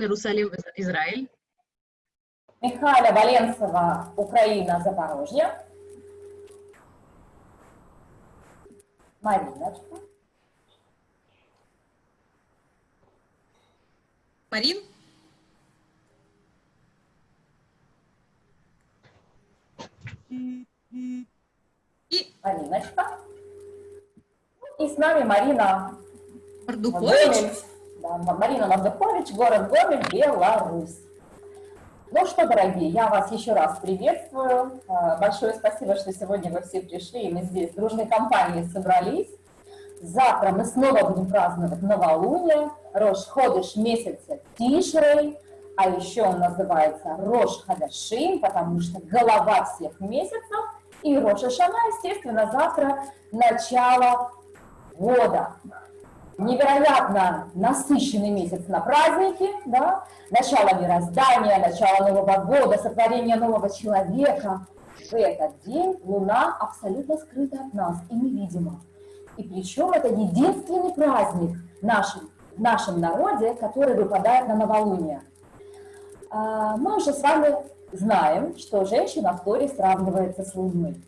Иерусалим, Израиль. Михаля Валенцева, Украина, Запорожье. Мариночка. Марин? И Мариночка. И с нами Марина Мордухович. Да, Марина Мордухович, город Гомель, Беларусь. Ну что, дорогие, я вас еще раз приветствую. А, Большое спасибо, что сегодня вы все пришли, и мы здесь дружной компанией собрались. Завтра мы снова будем праздновать новолуние, Рош Ходыш месяца Тишрей, а еще он называется Рош Хадашим, потому что голова всех месяцев, и Рош Ашана, естественно, завтра начало года. Невероятно насыщенный месяц на праздники, да? начало мироздания, начало Нового года, сотворение нового человека. В этот день Луна абсолютно скрыта от нас и невидима. И причем это единственный праздник нашем, в нашем народе, который выпадает на новолуние. А, Мы уже с вами знаем, что женщина в Торе сравнивается с Луной.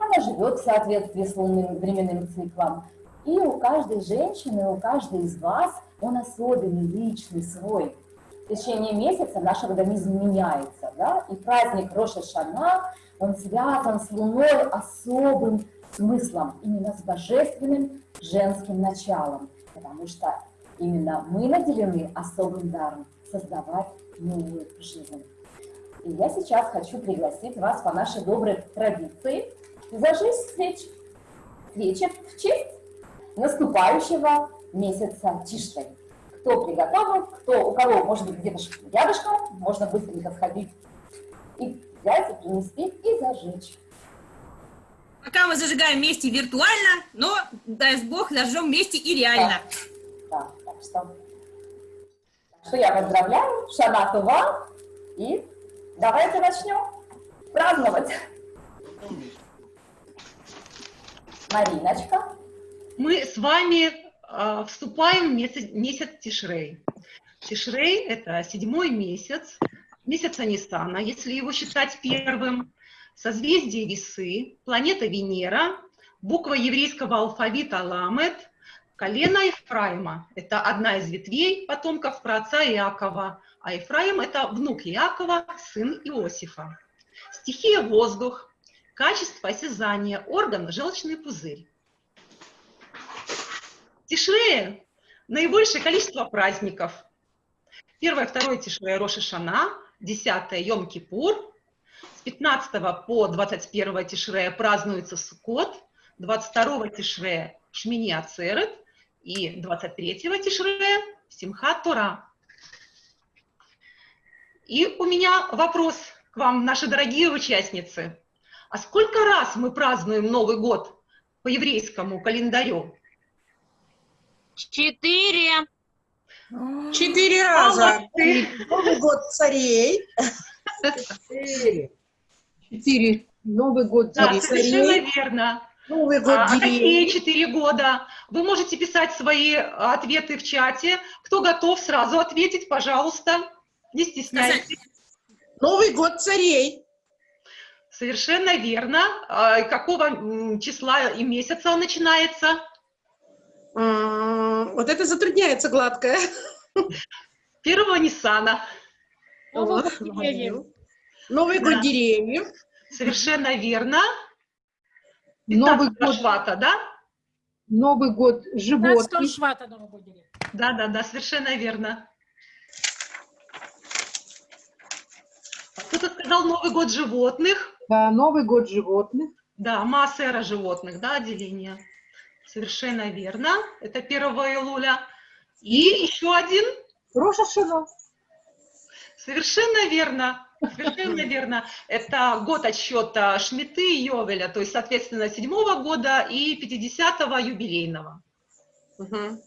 Она живет в соответствии с лунным временным циклом. И у каждой женщины, у каждой из вас он особенный, личный, свой. В течение месяца наш организм меняется, да, и праздник Роша Шана, он связан с Луной особым смыслом, именно с божественным женским началом, потому что именно мы наделены особым даром создавать новую жизнь. И я сейчас хочу пригласить вас по нашей доброй традиции зажечь свечи. Свечи в честь наступающего месяца Тиштей. Кто приготовил, кто, у кого, может быть, где-то рядышком, можно быстренько сходить и взять, и принести, и зажечь. Пока мы зажигаем вместе виртуально, но, дай бог, зажжем вместе и реально. Да, так что, так что я поздравляю, Шана Това, и давайте начнем праздновать. Мариночка. Мы с вами э, вступаем в месяц, месяц Тишрей. Тишрей – это седьмой месяц, месяца Ниссана, если его считать первым. Созвездие Весы, планета Венера, буква еврейского алфавита Ламет, колено Ефраима. Это одна из ветвей потомков праотца Иакова, а Ефраим – это внук Иакова, сын Иосифа. Стихия – воздух, качество осязания, орган – желчный пузырь. В Тишрее наибольшее количество праздников. Первое, второе Тишрея Роша Шана, десятое Йом-Кипур, с 15 по 21 Тишрея празднуется Суккот, 22 Тишрея Шмини Ацерет и 23 Тишрея Симхат Тора. И у меня вопрос к вам, наши дорогие участницы. А сколько раз мы празднуем Новый год по еврейскому календарю? Четыре. Четыре раза. Новый год царей. Четыре. Четыре. Новый год Да, царей. совершенно верно. Новый год А, а какие четыре года? Вы можете писать свои ответы в чате. Кто готов сразу ответить, пожалуйста, не стесняйтесь. Новый год царей. Совершенно верно. А, Какого числа и месяца он начинается? Вот это затрудняется гладкое. Первого Ниссана. Вот, деревьев. Новый год деревьев. Совершенно верно. Новый 15 год, Швата, да? Новый год 15 животных. швата Новый год деревьев. Да, да, да, совершенно верно. Кто-то сказал Новый год животных. Да, Новый год животных. Да, Маасера животных, да, отделение. Совершенно верно. Это 1 июля. И еще один. Роша Шана. Совершенно верно. Совершенно верно. Это год отсчета Шмиты и Йовеля, то есть, соответственно, седьмого года и 50-го юбилейного. Мгм.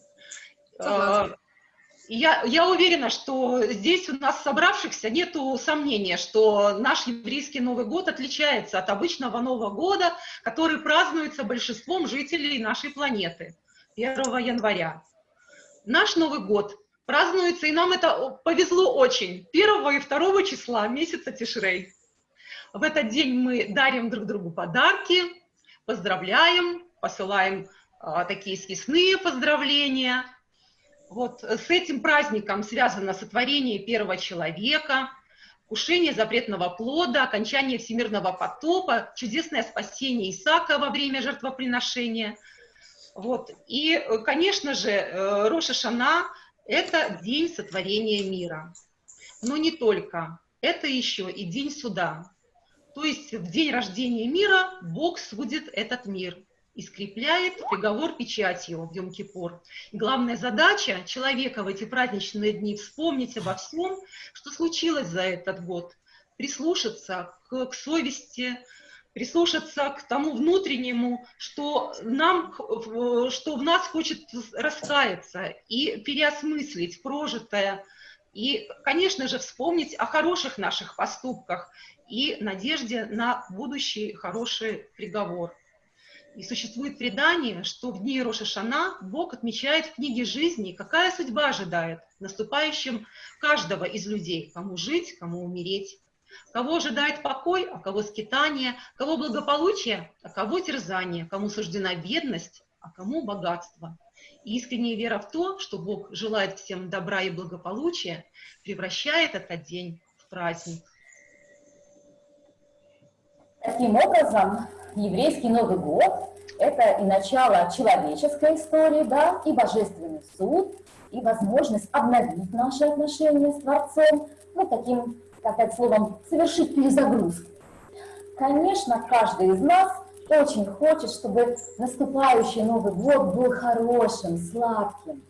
Я, я уверена, что здесь у нас собравшихся нету сомнения, что наш еврейский Новый год отличается от обычного Нового года, который празднуется большинством жителей нашей планеты 1 января. Наш Новый год празднуется, и нам это повезло очень, 1 и 2 числа месяца Тишрей. В этот день мы дарим друг другу подарки, поздравляем, посылаем а, такие съестные поздравления. Вот с этим праздником связано сотворение первого человека, кушение запретного плода, окончание всемирного потопа, чудесное спасение Исаака во время жертвоприношения. Вот. И, конечно же, э, Роша Шана – это день сотворения мира. Но не только. Это еще и день суда. То есть в день рождения мира Бог судит этот мир и скрепляет приговор печатью в Йом-Кипур. Главная задача человека в эти праздничные дни вспомнить обо всем, что случилось за этот год, прислушаться к, к совести, прислушаться к тому внутреннему, что, нам, что в нас хочет раскаяться и переосмыслить прожитое, и, конечно же, вспомнить о хороших наших поступках и надежде на будущий хороший приговор. И существует предание, что в дни Роша Шана Бог отмечает в книге жизни, какая судьба ожидает наступающим каждого из людей, кому жить, кому умереть. Кого ожидает покой, а кого скитание, кого благополучие, а кого терзание, кому суждена бедность, а кому богатство. И искренняя вера в то, что Бог желает всем добра и благополучия, превращает этот день в праздник. Таким образом, еврейский Новый год – это и начало человеческой истории, да, и божественный суд, и возможность обновить наши отношения с Творцом, ну, таким, сказать словом, совершить перезагрузку. Конечно, каждый из нас очень хочет, чтобы наступающий Новый год был хорошим, сладким.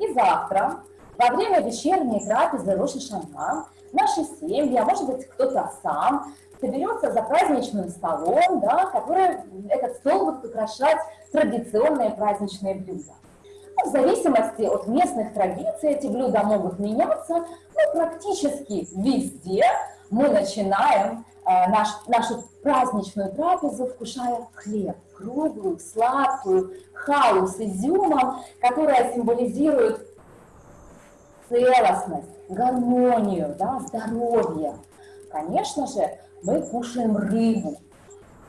И завтра, во время вечерней трапезы Роша Шана, наши семьи, а может быть кто-то сам, соберется за праздничным столом, да, который этот стол будет украшать традиционные праздничные блюда. Ну, в зависимости от местных традиций эти блюда могут меняться, но практически везде мы начинаем э, наш, нашу праздничную трапезу, вкушая хлеб, круглую, сладкую, халу с изюмом, которая символизирует целостность, гармонию, да, здоровье. Конечно же, мы кушаем рыбу.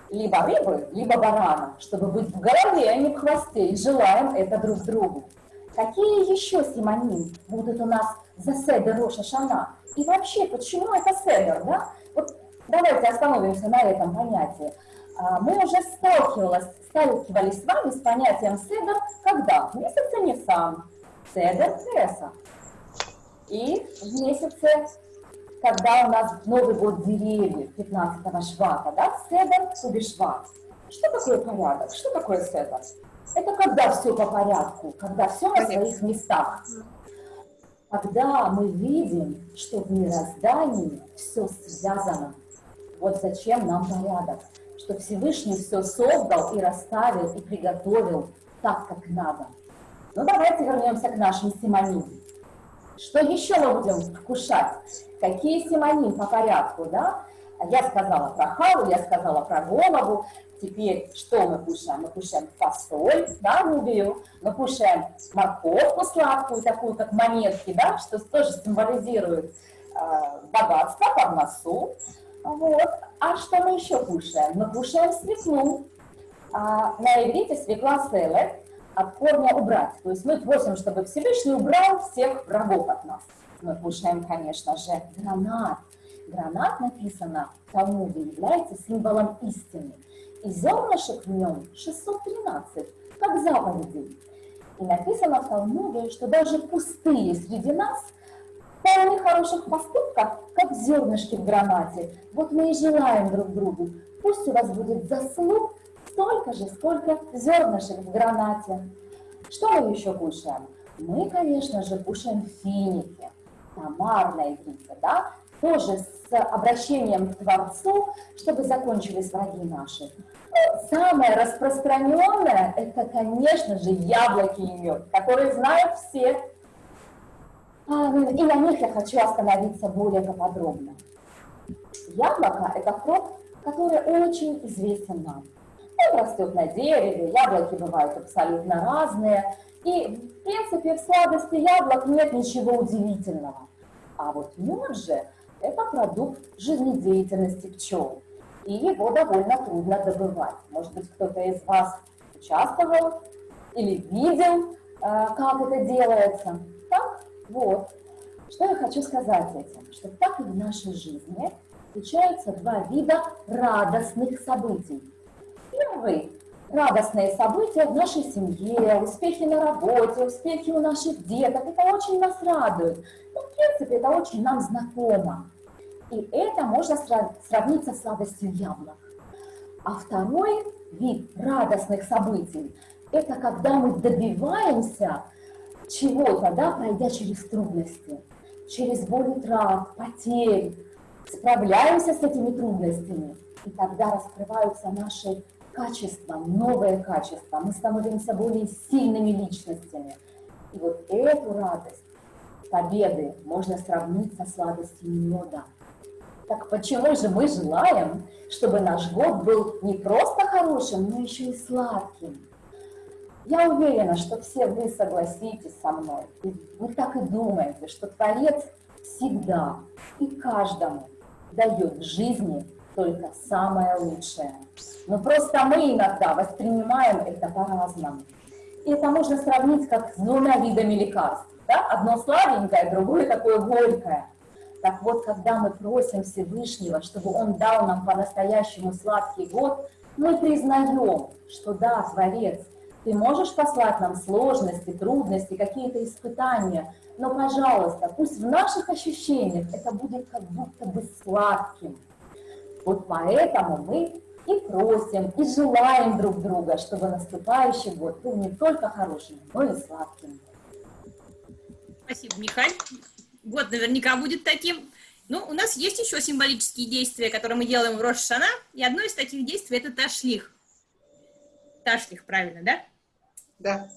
Либо рыбы, либо барана, чтобы быть в голове, а не в хвосте, и желаем это друг другу. Какие еще симоним будут у нас за седер Роша Шана? И вообще, почему это седер, да? Вот давайте остановимся на этом понятии. А, мы уже сталкивались, сталкивались с вами с понятием седер, когда? В месяце Нисан, седер Теса. И в месяце когда у нас Новый год деревьев, 15 швата, да, седер, то шват. Что такое порядок? Что такое седер? Это когда все по порядку, когда все на своих местах. Когда мы видим, что в мироздании все связано. Вот зачем нам порядок. Что Всевышний все создал и расставил, и приготовил так, как надо. Ну, давайте вернемся к нашим симонимам. Что еще мы будем вкушать? Какие симоним по порядку, да? Я сказала про халу, я сказала про голову. Теперь что мы кушаем? Мы кушаем фасоль, да, нубию. Мы кушаем морковку сладкую, такую, как монетки, да, что тоже символизирует э, богатство, парносу. Вот. А что мы еще кушаем? Мы кушаем свеклу. А, на иврите свекла селет, от корня убрать. То есть мы просим, чтобы Всевышний убрал всех врагов от нас. Мы кушаем, конечно же, гранат. Гранат, написано в Талмуде, является символом истины. И зернышек в нем 613, как заповедей. И написано в Талмуде, что даже пустые среди нас полны хороших поступков, как зернышки в гранате. Вот мы и желаем друг другу. Пусть у вас будет заслуг столько же, сколько зернышек в гранате. Что мы еще кушаем? Мы, конечно же, кушаем финики, тамар на иврите, да, тоже с обращением к Творцу, чтобы закончились враги наши. Ну, самое распространенное – это, конечно же, яблоки и мед, которые знают все. А, и на них я хочу остановиться более подробно. Яблоко – это фрукт, который очень известен нам. Он растет на дереве, яблоки бывают абсолютно разные. И, в принципе, в сладости яблок нет ничего удивительного. А вот мед же – это продукт жизнедеятельности пчел. И его довольно трудно добывать. Может быть, кто-то из вас участвовал или видел, э, как это делается. Так, вот. Что я хочу сказать этим? Что так и в нашей жизни встречаются два вида радостных событий. Первый – радостные события в нашей семье, успехи на работе, успехи у наших деток. Это очень нас радует. Ну, в принципе, это очень нам знакомо. И это можно сравнить со сладостью яблок. А второй вид радостных событий – это когда мы добиваемся чего-то, да, пройдя через трудности, через боль утрат, потерь, справляемся с этими трудностями, и тогда раскрываются наши качества, новые качества, мы становимся более сильными личностями. И вот эту радость победы можно сравнить со сладостью меда. Так почему же мы желаем, чтобы наш год был не просто хорошим, но еще и сладким? Я уверена, что все вы согласитесь со мной, и вы так и думаете, что Творец всегда и каждому дает в жизни только самое лучшее. Но просто мы иногда воспринимаем это по-разному. И это можно сравнить как с двумя видами лекарств. Да? Одно сладенькое, другое такое горькое. Так вот, когда мы просим Всевышнего, чтобы Он дал нам по-настоящему сладкий год, мы признаем, что да, Творец, ты можешь послать нам сложности, трудности, какие-то испытания, но, пожалуйста, пусть в наших ощущениях это будет как будто бы сладким. Вот поэтому мы и просим, и желаем друг друга, чтобы наступающий год был не только хорошим, но и сладким. Спасибо, Михаил. Год наверняка будет таким. Ну, у нас есть еще символические действия, которые мы делаем в Рошана, и одно из таких действий – это ташлих. Ташлих, правильно, да? Да.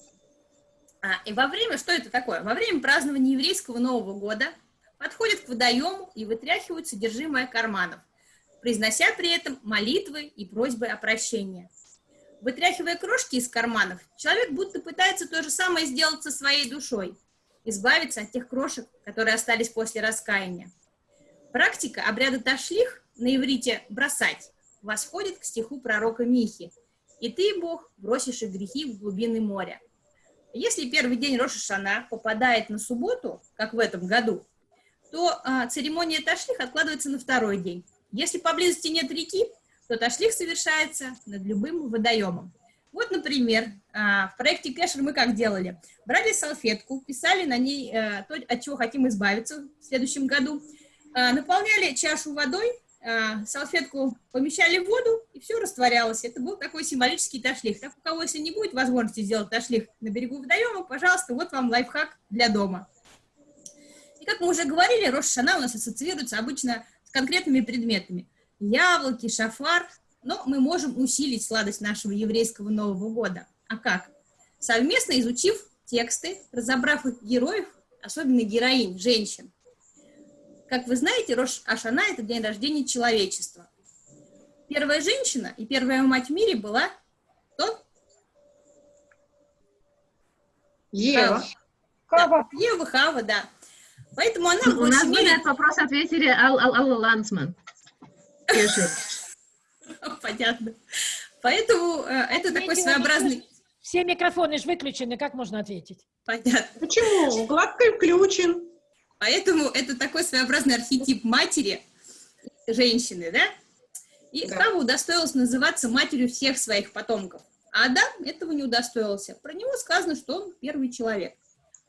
А, и во время, что это такое? Во время празднования еврейского Нового года подходят к водоему и вытряхивают содержимое карманов, произнося при этом молитвы и просьбы о прощении. Вытряхивая крошки из карманов, человек будто пытается то же самое сделать со своей душой, избавиться от тех крошек, которые остались после раскаяния. Практика обряда ташлих на иврите «бросать» восходит к стиху пророка Михи «И ты, Бог, бросишь их грехи в глубины моря». Если первый день Роша Шана попадает на субботу, как в этом году, то а, церемония ташлих откладывается на второй день. Если поблизости нет реки, то ташлих совершается над любым водоемом. Вот, например, а, в проекте Кэшер мы как делали? Брали салфетку, писали на ней а, то, от чего хотим избавиться в следующем году, а, наполняли чашу водой, а, салфетку помещали в воду, и все растворялось. Это был такой символический ташлих. Так у кого, если не будет возможности сделать ташлих на берегу водоема, пожалуйста, вот вам лайфхак для дома. И как мы уже говорили, Рошана у нас ассоциируется обычно с конкретными предметами. Яблоки, шафар, но мы можем усилить сладость нашего еврейского Нового года. А как? Совместно изучив тексты, разобрав их героев, особенно героинь, женщин, как вы знаете, Рош Ашана – это день рождения человечества. Первая женщина и первая мать в мире была кто? Ева. Хава. Да, Ева Хава, да. Поэтому она У нас были этот вопрос ответили Ал Ал Алла Лансман. Понятно. Поэтому э, это такой своеобразный... Все микрофоны же выключены, как можно ответить? Понятно. Почему? Гладко включен. Поэтому это такой своеобразный архетип матери, женщины, да? И Да. Хава удостоилась называться матерью всех своих потомков. А Адам этого не удостоился. Про него сказано, что он первый человек.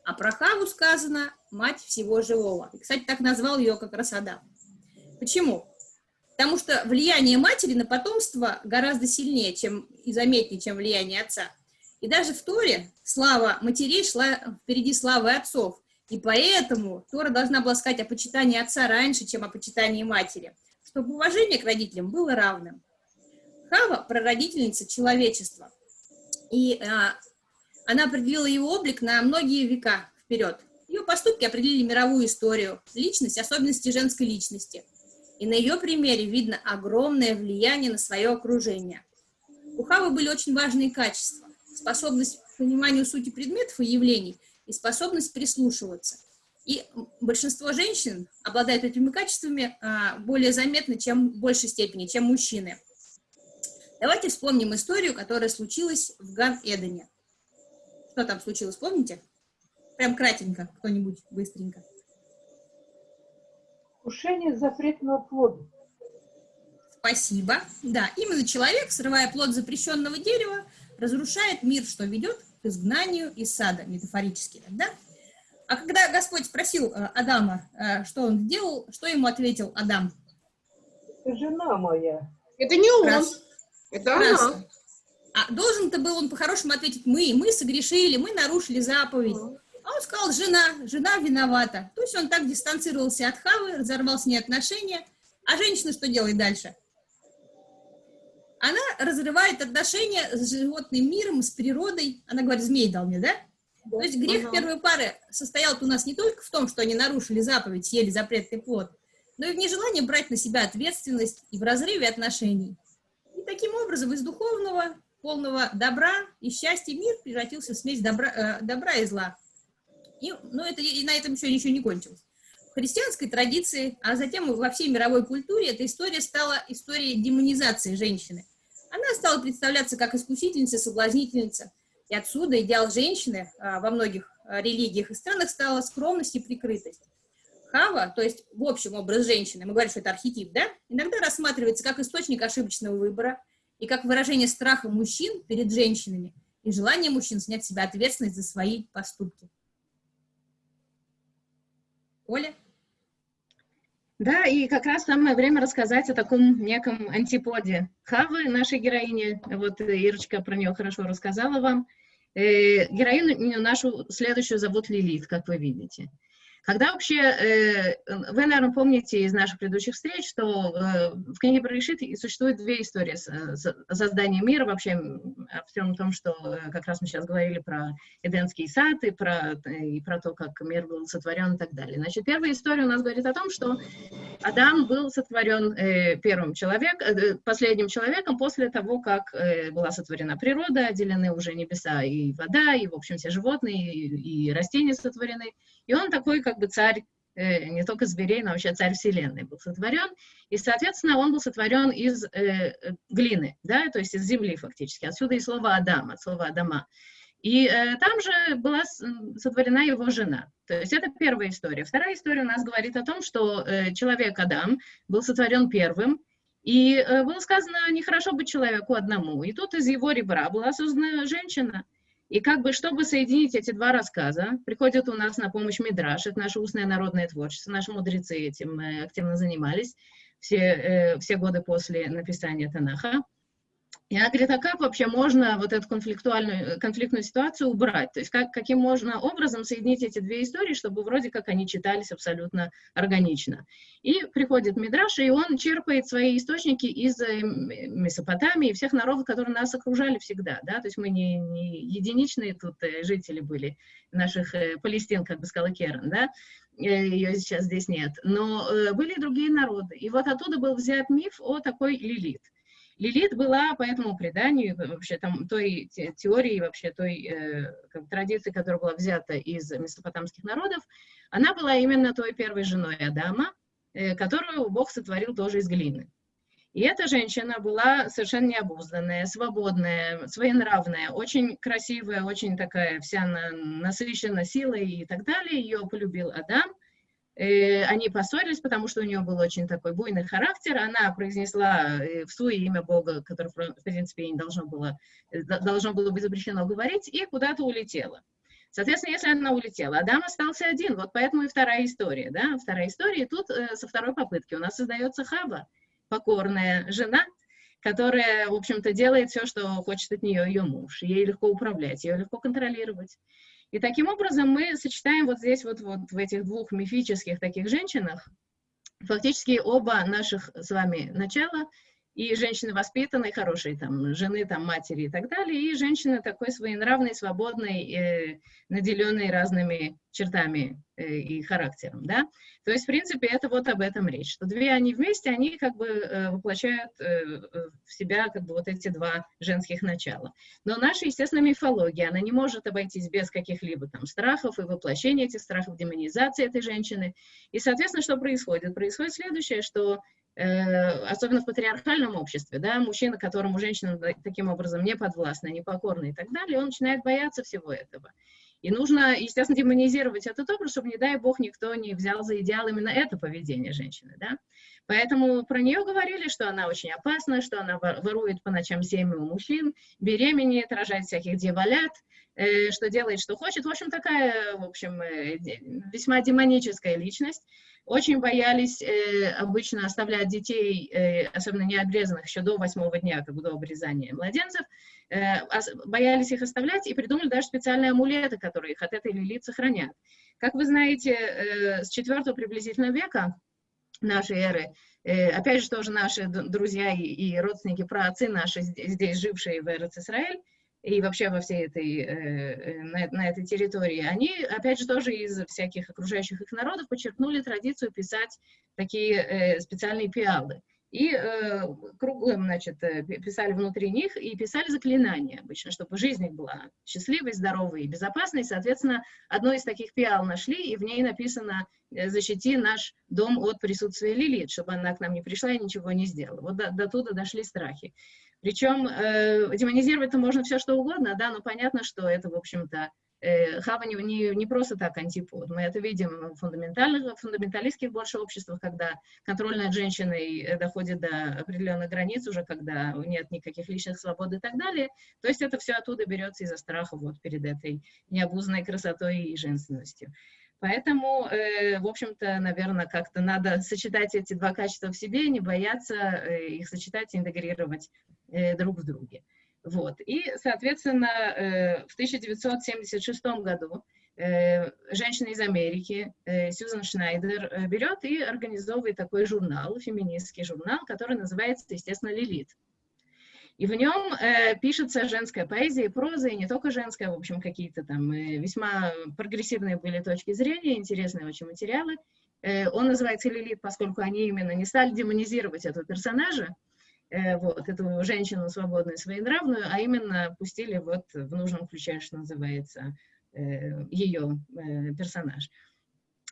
А про Хаву сказано мать всего живого. И, кстати, так назвал ее как раз Адам. Почему? Потому что влияние матери на потомство гораздо сильнее чем, и заметнее, чем влияние отца. И даже в Торе слава матерей шла впереди славы отцов. И поэтому Тора должна была сказать о почитании отца раньше, чем о почитании матери, чтобы уважение к родителям было равным. Хава – прародительница человечества, и а, она определила его облик на многие века вперед. Ее поступки определили мировую историю, личность, особенности женской личности. И на ее примере видно огромное влияние на свое окружение. У Хавы были очень важные качества. Способность пониманию сути предметов и явлений и способность прислушиваться. И большинство женщин обладают этими качествами а, более заметно, чем в большей степени, чем мужчины. Давайте вспомним историю, которая случилась в Ган-Эдене. Что там случилось, помните? Прям кратенько, кто-нибудь быстренько. Вкушение запретного плода. Спасибо. Да, именно человек, срывая плод запрещенного дерева, разрушает мир, что ведет к изгнанию из сада, метафорически, да? А когда Господь спросил э, Адама, э, что он сделал, что ему ответил Адам? Это жена моя. Это не он, Раз. это Раз. она. А должен-то был он по-хорошему ответить, мы, мы согрешили, мы нарушили заповедь. А он сказал, жена, жена виновата. То есть он так дистанцировался от Хавы, разорвал с ней отношения. А женщина что делает дальше? Она разрывает отношения с животным миром, с природой. Она говорит, змей дал мне, да? То есть грех Ага. первой пары состоял у нас не только в том, что они нарушили заповедь, съели запретный плод, но и в нежелании брать на себя ответственность и в разрыве отношений. И таким образом из духовного, полного добра и счастья мир превратился в смесь добра, э, добра и зла. И, ну, это, и на этом еще ничего не кончилось. В христианской традиции, а затем во всей мировой культуре, эта история стала историей демонизации женщины. Она стала представляться как искусительница, соблазнительница. И отсюда идеал женщины а, во многих а, религиях и странах стала скромность и прикрытость. Хава, то есть в общем образ женщины, мы говорим, что это архетип, да, иногда рассматривается как источник ошибочного выбора и как выражение страха мужчин перед женщинами и желание мужчин снять с себя ответственность за свои поступки. Оля? Да, и как раз самое время рассказать о таком неком антиподе Хавы, нашей героини. Вот э, Ирочка про нее хорошо рассказала вам. Э, героиню нашу следующую зовут Лилит, как вы видите. Когда вообще, э, вы, наверное, помните из наших предыдущих встреч, что э, в книге про Решит существует две истории создания мира, вообще о всем том, что э, как раз мы сейчас говорили про Эденский сад и про, и про то, как мир был сотворен и так далее. Значит, первая история у нас говорит о том, что Адам был сотворен первым человеком, последним человеком после того, как была сотворена природа, отделены уже небеса и вода, и, в общем, все животные и, и растения сотворены. И он такой, как бы, царь э, не только зверей, но вообще царь вселенной был сотворен. И, соответственно, он был сотворен из э, э, глины, да, то есть из земли фактически. Отсюда и слово Адам, от слова Адама. И э, там же была сотворена его жена. То есть это первая история. Вторая история у нас говорит о том, что э, человек Адам был сотворен первым, и э, было сказано, нехорошо быть человеку одному. И тут из его ребра была создана женщина. И как бы, чтобы соединить эти два рассказа, приходит у нас на помощь Мидраш, это наше устное народное творчество, наши мудрецы этим э, активно занимались все, э, все годы после написания Танаха. И она говорит, а как вообще можно вот эту конфликтуальную, конфликтную ситуацию убрать? То есть как, каким можно образом соединить эти две истории, чтобы вроде как они читались абсолютно органично? И приходит Мидраш, и он черпает свои источники из э, Месопотамии и всех народов, которые нас окружали всегда, да, то есть мы не, не единичные тут э, жители были наших э, Палестин, как бы сказала Керн, да, ее сейчас здесь нет, но э, были и другие народы. И вот оттуда был взят миф о такой Лилит. Лилит была по этому преданию, вообще там той те- теории, вообще той э, как традиции, которая была взята из месопотамских народов, она была именно той первой женой Адама, э, которую Бог сотворил тоже из глины. И эта женщина была совершенно необузданная, свободная, своенравная, очень красивая, очень такая вся на- насыщена силой и так далее. Ее полюбил Адам. Э, Они поссорились, потому что у нее был очень такой буйный характер. Она произнесла э, в свое имя Бога, которое, в принципе, ей не должно было, э, должно было быть запрещено говорить, и куда-то улетела. Соответственно, если она улетела, Адам остался один. Вот поэтому и вторая история. Да? Вторая история, и тут со второй попытки у нас создается Хаба, покорная жена, которая, в общем-то, делает все, что хочет от нее ее муж. Ей легко управлять, ее легко контролировать. И таким образом мы сочетаем вот здесь вот, вот в этих двух мифических таких женщинах фактически оба наших с вами начала, и женщины воспитанные, хорошие, там, жены, там, матери и так далее, и женщины такой своенравной, свободной, э, наделенной разными чертами э, и характером, да. То есть, в принципе, это вот об этом речь, что две они вместе, они как бы э, воплощают э, в себя как бы вот эти два женских начала. Но наша, естественно, мифология, она не может обойтись без каких-либо там страхов и воплощения этих страхов, демонизации этой женщины. И, соответственно, что происходит? Происходит следующее, что особенно в патриархальном обществе, да, мужчина, которому женщина таким образом не подвластна, не покорна и так далее, он начинает бояться всего этого. И нужно, естественно, демонизировать этот образ, чтобы, не дай бог, никто не взял за идеал именно это поведение женщины, да. Поэтому про нее говорили, что она очень опасна, что она ворует по ночам семьи у мужчин, беременеет, рожает всяких дьяволят, э, что делает, что хочет. В общем, такая, в общем, э, весьма демоническая личность. Очень боялись э, обычно оставлять детей, э, особенно необрезанных, еще до восьмого дня, как до обрезания младенцев, э, боялись их оставлять и придумали даже специальные амулеты, которые их от этой лилит сохранят. Как вы знаете, с четвертого приблизительно века нашей эры, опять же, тоже наши друзья и, и родственники, праотцы наши, здесь жившие в Эрец-Исраэль, и вообще во всей этой, э, э, на, на этой территории, они, опять же, тоже из всяких окружающих их народов подчеркнули традицию писать такие э, специальные пиалы. И э, круглым, значит, писали внутри них и писали заклинания обычно, чтобы жизнь их была счастливой, здоровой и безопасной. Соответственно, одно из таких пиал нашли, и в ней написано «Защити наш дом от присутствия Лилит», чтобы она к нам не пришла и ничего не сделала. Вот до, до туда дошли страхи. Причем э, демонизировать-то можно все что угодно, да, но понятно, что это, в общем-то, э, Хава не, не, не просто так антипод. Мы это видим в фундаментальных, фундаменталистских больше обществах, когда контроль над женщиной э, доходит до определенных границ уже, когда нет никаких личных свобод и так далее. То есть это все оттуда берется из-за страха вот перед этой необузной красотой и женственностью. Поэтому, э, в общем-то, наверное, как-то надо сочетать эти два качества в себе, не бояться э, их сочетать и интегрировать Э, друг в друге. Вот. И, соответственно, в 1976 году женщина из Америки, Сьюзан Шнайдер, берет и организовывает такой журнал, феминистский журнал, который называется, естественно, «Лилит». И в нем э, пишется женская поэзия и проза, и не только женская, в общем, какие-то там э, весьма прогрессивные были точки зрения, интересные очень материалы. Э, он называется «Лилит», поскольку они именно не стали демонизировать этого персонажа, Э, вот, эту женщину свободную, своенравную, а именно пустили вот в нужном ключе, что называется, э, ее э, персонаж.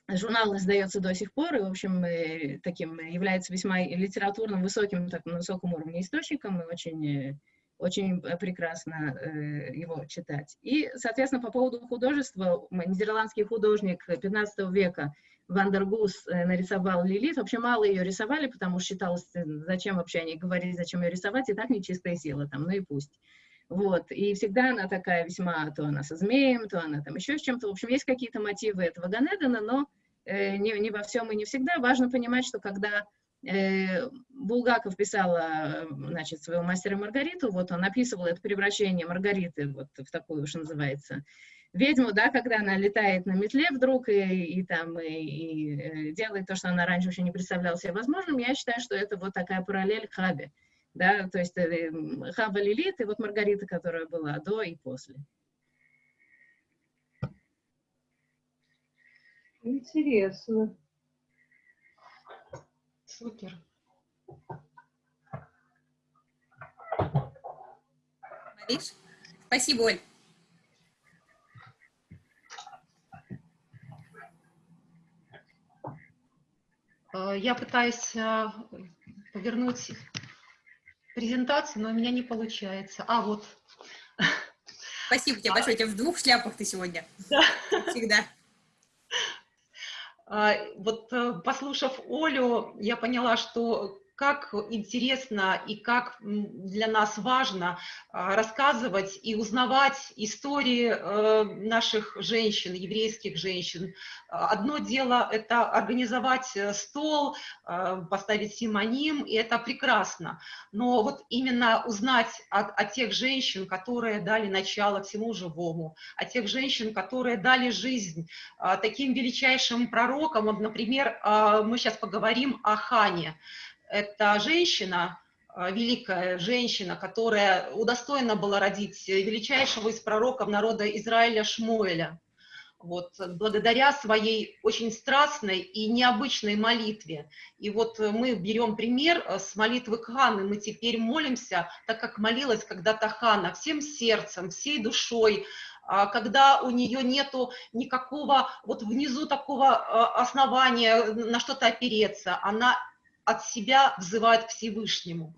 Журнал издается до сих пор, и, в общем, таким является весьма литературным, высоким, так, на высоком уровне источником, и очень, очень прекрасно его читать. И, соответственно, по поводу художества, нидерландский художник 15 века Ван дер Гус э, нарисовал Лилит. Вообще мало ее рисовали, потому что считалось, э, зачем вообще они говорили, зачем ее рисовать, и так нечистая сила там, ну и пусть. Вот, и всегда она такая весьма, то она со змеем, то она там еще с чем-то. В общем, есть какие-то мотивы этого Ганедана, но э, не, не во всем и не всегда. Важно понимать, что когда э, Булгаков писала, значит, своего мастера Маргариту, вот он описывал это превращение Маргариты вот в такую, что называется, ведьму, да, когда она летает на метле вдруг и, и там и, и э, делает то, что она раньше вообще не представляла себе возможным, я считаю, что это вот такая параллель Хабе, да, то есть э, Хаба Лилит и вот Маргарита, которая была до и после. Интересно. Супер. Мариш? Спасибо, Оль. Э, я пытаюсь э, повернуть презентацию, но у меня не получается. А, вот. Спасибо тебе большое. У тебя в двух шляпах ты сегодня. Да. Всегда. А, вот э, послушав Олю, я поняла, что как интересно и как для нас важно а, рассказывать и узнавать истории э, наших женщин, еврейских женщин. Одно дело – это организовать э, стол, э, поставить симоним, и это прекрасно. Но вот именно узнать о, о тех женщин, которые дали начало всему живому, о тех женщин, которые дали жизнь таким величайшим пророкам. Вот, например, мы сейчас поговорим о Хане. Это женщина, а, великая женщина, которая удостоена была родить величайшего из пророков народа Израиля Шмуэля. Вот, благодаря своей очень страстной и необычной молитве. И вот мы берем пример э, с молитвы Ханы. Мы теперь молимся, так как молилась когда-то Хана, всем сердцем, всей душой, а, когда у нее нету никакого вот внизу такого а, основания на что-то опереться. Она от себя взывает к Всевышнему.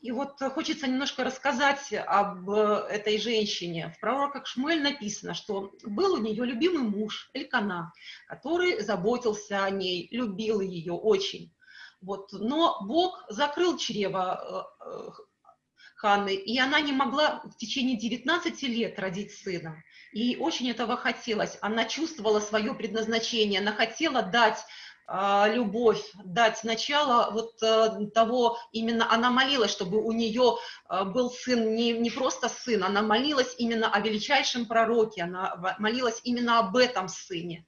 И вот хочется немножко рассказать об э, этой женщине. В пророках Шмуэль написано, что был у нее любимый муж Элькана, который заботился о ней, любил ее очень. Вот. Но Бог закрыл чрево э, э, Ханны, и она не могла в течение 19 лет родить сына. И очень этого хотелось. Она чувствовала свое предназначение, она хотела дать любовь, дать начало вот э, того, именно она молилась, чтобы у нее э, был сын, не, не просто сын, она молилась именно о величайшем пророке, она молилась именно об этом сыне.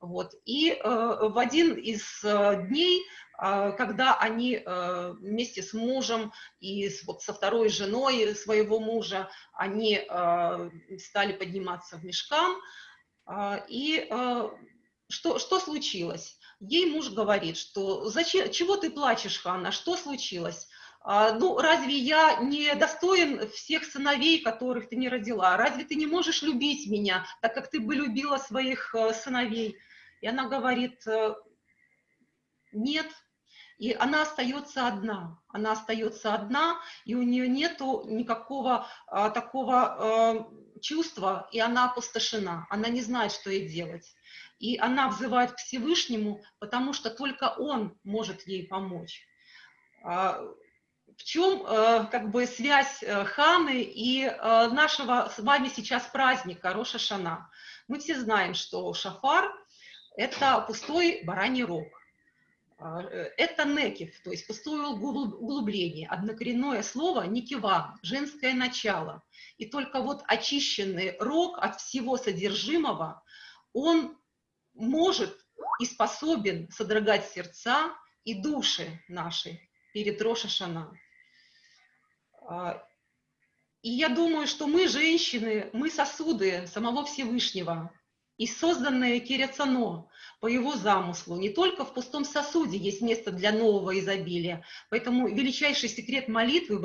Вот. И э, в один из дней, когда они вместе с мужем и вот, со второй женой своего мужа, они стали подниматься в мешкам, и что, что случилось? Ей муж говорит, что зачем, чего ты плачешь, Ханна, что случилось? А, ну, разве я не достоин всех сыновей, которых ты не родила? Разве ты не можешь любить меня, так как ты бы любила своих э, сыновей? И она говорит, э, нет. И она остается одна. Она остается одна, и у нее нету никакого а, такого а, чувства, и она опустошена. Она не знает, что ей делать. И она взывает к Всевышнему, потому что только Он может ей помочь. А, в чем э, как бы связь э, Ханы и э, нашего с вами сейчас праздника Роша Шана? Мы все знаем, что шафар – это пустой бараний рог. А, это некив, то есть пустое углубление, однокоренное слово никива, женское начало. И только вот очищенный рог от всего содержимого, он может и способен содрогать сердца и души наши перед Рошашана. А, и я думаю, что мы, женщины, мы сосуды самого Всевышнего, и созданные Киряцано по его замыслу. Не только в пустом сосуде есть место для нового изобилия. Поэтому величайший секрет молитвы в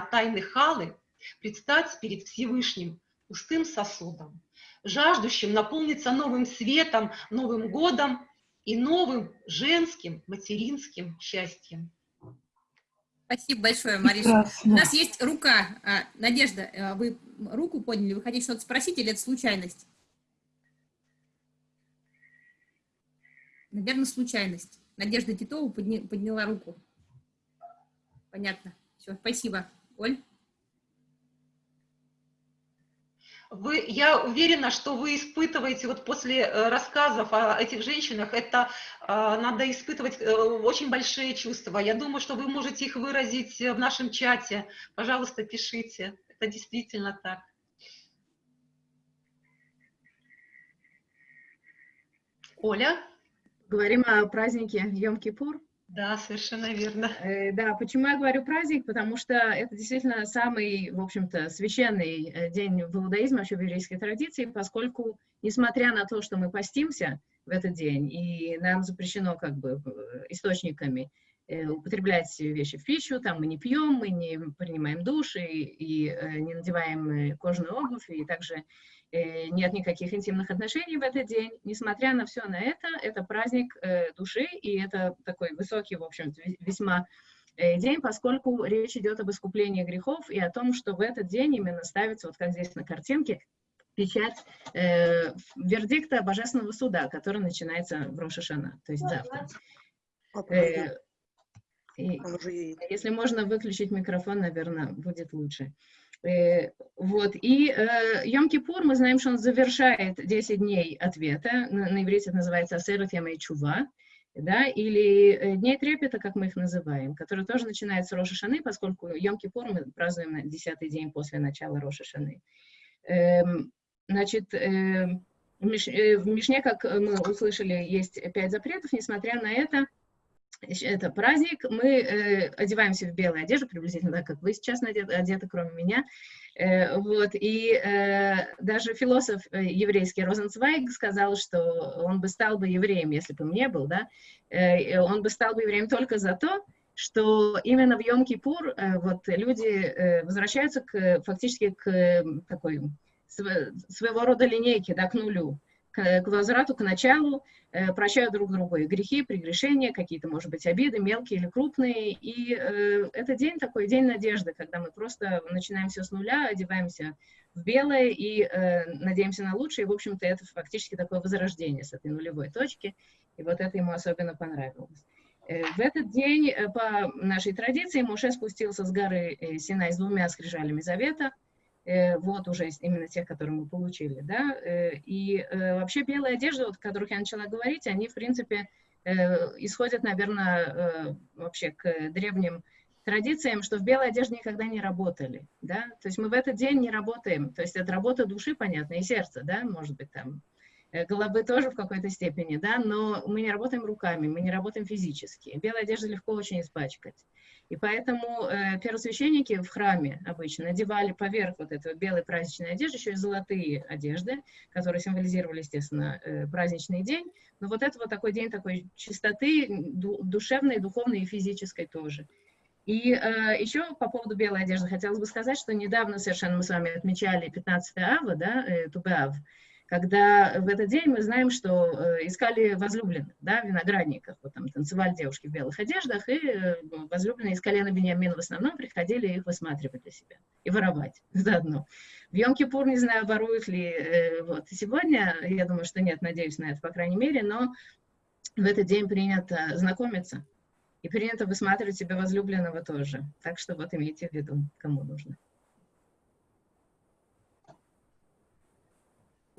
тайны Халы, предстать перед Всевышним пустым сосудом жаждущим наполниться новым светом, Новым годом и новым женским материнским счастьем. Спасибо большое, Мариша. Прекрасно. У нас есть рука. А, Надежда, а, вы руку подняли, вы хотите что-то спросить или это случайность? Наверное, случайность. Надежда Титова подняла руку. Понятно. Все, спасибо. Оль? Вы, я уверена, что вы испытываете вот после э, рассказов о этих женщинах, это э, надо испытывать э, очень большие чувства. Я думаю, что вы можете их выразить в нашем чате. Пожалуйста, пишите. Это действительно так. Оля? Говорим о празднике Йом-Кипур. Да, совершенно верно. Э, да, почему я говорю праздник? Потому что это действительно самый, в общем-то, священный э, день в иудаизме, вообще в еврейской традиции, поскольку, несмотря на то, что мы постимся в этот день, и нам запрещено как бы источниками э, употреблять вещи в пищу, там мы не пьем, мы не принимаем душ и, и не надеваем кожаную обувь, и также нет никаких интимных отношений в этот день. Несмотря на все на это, это праздник э, души, и это такой высокий, в общем весьма э, день, поскольку речь идет об искуплении грехов и о том, что в этот день именно ставится, вот как здесь на картинке, печать э, вердикта Божественного суда, который начинается в Рошашана, то есть завтра. Э, и, если можно выключить микрофон, наверное, будет лучше. Э, вот. И э, Йом-Кипур, мы знаем, что он завершает 10 дней ответа. На, на иврите это называется Асерут Ямей Чува, да, или э, Дней Трепета, как мы их называем, которые тоже начинаются с Роша Шаны, поскольку Йом-Кипур мы празднуем на 10 день после начала Роша Шаны. Эм, значит, э, э, в Мишне, как мы услышали, есть пять запретов, несмотря на это, это праздник, мы э, одеваемся в белую одежду, приблизительно так, как вы сейчас одеты, одеты кроме меня. Э, вот, и э, даже философ э, еврейский Розенцвайг сказал, что он бы стал бы евреем, если бы мне был, да, э, он бы стал бы евреем только за то, что именно в Йом-Кипур э, вот люди э, возвращаются к, фактически к такой своего рода линейке, да, к нулю, к, к возврату, к началу, э, прощают друг другу и грехи, прегрешения, какие-то, может быть, обиды, мелкие или крупные. И э, это день такой, день надежды, когда мы просто начинаем все с нуля, одеваемся в белое и э, надеемся на лучшее. И, в общем-то, это фактически такое возрождение с этой нулевой точки. И вот это ему особенно понравилось. Э, в этот день, э, по нашей традиции, Моше спустился с горы э, Синай с двумя скрижалями завета – Э, вот уже именно тех, которые мы получили, да, э, и э, вообще белые одежды, вот, о которых я начала говорить, они, в принципе, исходят, наверное, вообще к древним традициям, что в белой одежде никогда не работали, да, то есть мы в этот день не работаем, то есть это работа души, понятно, и сердца, да, может быть, там, головы тоже в какой-то степени, да, но мы не работаем руками, мы не работаем физически. Белая одежда легко очень испачкать. И поэтому э, первосвященники в храме обычно надевали поверх вот этой вот белой праздничной одежды еще и золотые одежды, которые символизировали, естественно, э, праздничный день. Но вот это вот такой день такой чистоты, душевной, духовной и физической тоже. И э, еще по поводу белой одежды хотелось бы сказать, что недавно совершенно мы с вами отмечали 15 ава, да, э, Тубеав, когда в этот день мы знаем, что э, искали возлюбленных, да, в виноградниках, вот там танцевали девушки в белых одеждах, и э, возлюбленные из колена Бениамина в основном приходили их высматривать для себя и воровать заодно. В Йом-Кипур, не знаю, воруют ли э, вот сегодня, я думаю, что нет, надеюсь на это, по крайней мере, но в этот день принято знакомиться, и принято высматривать себе возлюбленного тоже. Так что вот имейте в виду, кому нужно.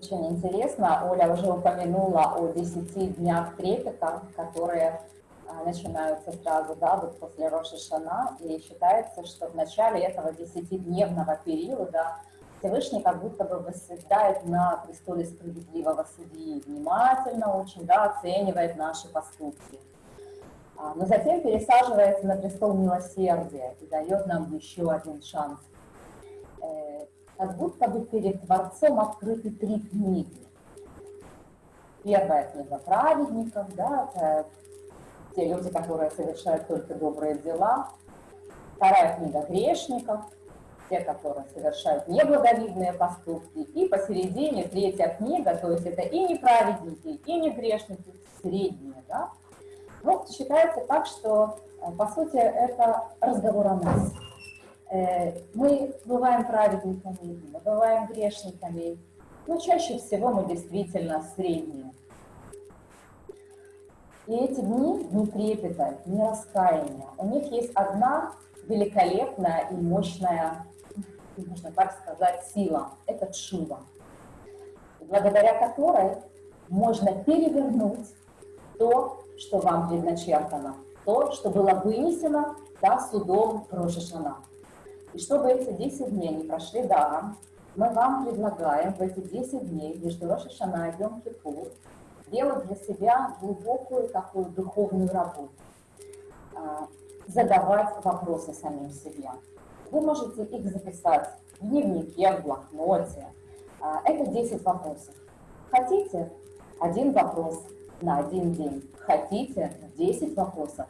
Очень интересно. Оля уже упомянула о 10 днях трепета, которые а, начинаются сразу, да, вот после Рошишана, и считается, что в начале этого десятидневного периода Всевышний как будто бы восседает на престоле справедливого судьи, внимательно очень, да, оценивает наши поступки. А, но затем пересаживается на престол милосердия и дает нам еще один шанс э, как будто бы перед Творцом открыты три книги. Первая книга праведников, да, это те люди, которые совершают только добрые дела. Вторая книга грешников, те, которые совершают неблаговидные поступки. И посередине третья книга, то есть это и неправедники, и не грешники, средние. Да? Ну, считается так, что, э, по сути, это разговор о нас. Э, мы бываем праведниками, мы бываем грешниками, но чаще всего мы действительно средние. И эти дни, дни трепета, дни раскаяния, у них есть одна великолепная и мощная, можно так сказать, сила. Это чува, благодаря которой можно перевернуть то, что вам предначертано, то, что было вынесено да, судом Рошашана. И чтобы эти 10 дней не прошли даром, мы вам предлагаем в эти 10 дней между Рошашана и Йом Кипур делать для себя глубокую такую духовную работу, а, задавать вопросы самим себе. Вы можете их записать в дневнике, в блокноте. А, это 10 вопросов. Хотите один вопрос на один день? Хотите 10 вопросов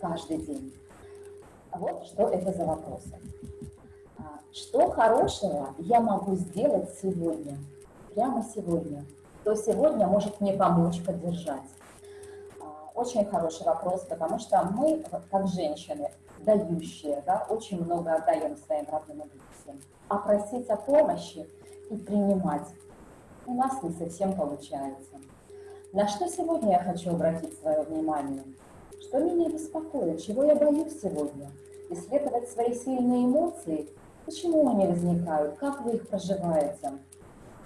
каждый день? Вот что это за вопросы. Что хорошего я могу сделать сегодня, прямо сегодня? Кто сегодня может мне помочь, поддержать? А, очень хороший вопрос, потому что мы, как женщины, дающие, да, очень много отдаем своим родным и близким. А просить о помощи и принимать у нас не совсем получается. На что сегодня я хочу обратить свое внимание? Что меня беспокоит? Чего я боюсь сегодня? Исследовать свои сильные эмоции – Почему они возникают? Как вы их проживаете?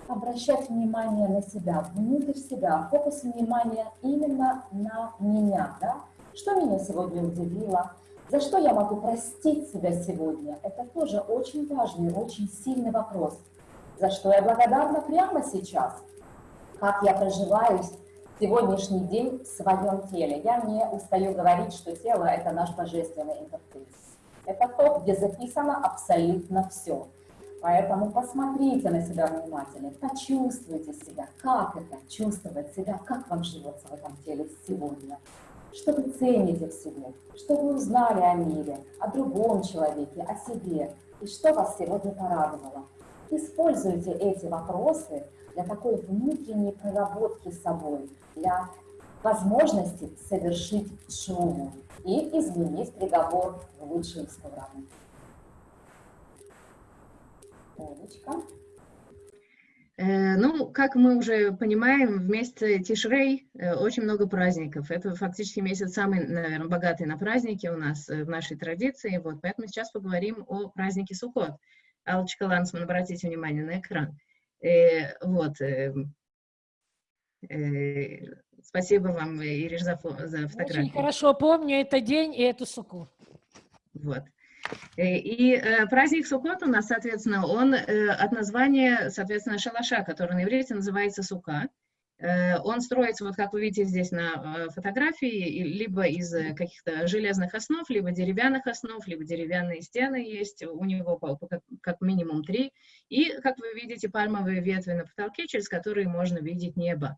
Обращать внимание на себя, внутрь себя, фокус внимания именно на меня. Да? Что меня сегодня удивило? За что я могу простить себя сегодня? Это тоже очень важный, очень сильный вопрос. За что я благодарна прямо сейчас? Как я проживаюсь сегодняшний день в своем теле. Я не устаю говорить, что тело – это наш божественный интерфейс. Это то, где записано абсолютно все. Поэтому посмотрите на себя внимательно, почувствуйте себя, как это, чувствовать себя, как вам живется в этом теле сегодня. Что вы цените в себе, что вы узнали о мире, о другом человеке, о себе, и что вас сегодня порадовало. Используйте эти вопросы для такой внутренней проработки собой, для возможности совершить шуму и изменить приговор в лучшую сторону. Олечка. Э, Ну, как мы уже понимаем, в месяце Тишрей э, очень много праздников. Это фактически месяц самый, наверное, богатый на праздники у нас э, в нашей традиции. Вот, поэтому сейчас поговорим о празднике Суккот. Алочка Лансман, обратите внимание на экран. Э, вот. э, э, спасибо вам, Ириш, за, за Очень фотографию. хорошо помню этот день и эту суку. Вот. Э, И э, праздник Суккот у нас, соответственно, он э, от названия, соответственно, шалаша, который на иврите называется сука. Э, Он строится, вот как вы видите здесь на э, фотографии, либо из э, каких-то железных основ, либо деревянных основ, либо деревянные стены есть, у него как, минимум три. И, как вы видите, пальмовые ветви на потолке, через которые можно видеть небо.